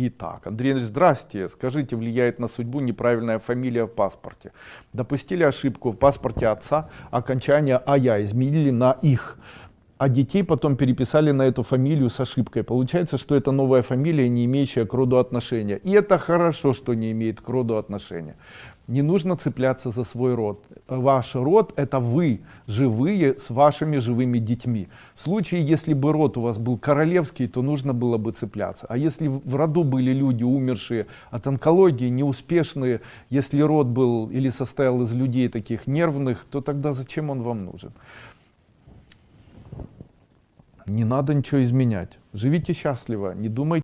Итак, Андрей, здрасте. Скажите, влияет на судьбу неправильная фамилия в паспорте? Допустили ошибку в паспорте отца, окончание «ая» изменили на «их» а детей потом переписали на эту фамилию с ошибкой. Получается, что это новая фамилия, не имеющая к роду отношения. И это хорошо, что не имеет к роду отношения. Не нужно цепляться за свой род. Ваш род это вы, живые, с вашими живыми детьми. В случае, если бы род у вас был королевский, то нужно было бы цепляться. А если в роду были люди, умершие от онкологии, неуспешные, если род был или состоял из людей таких нервных, то тогда зачем он вам нужен? Не надо ничего изменять. Живите счастливо, не думайте.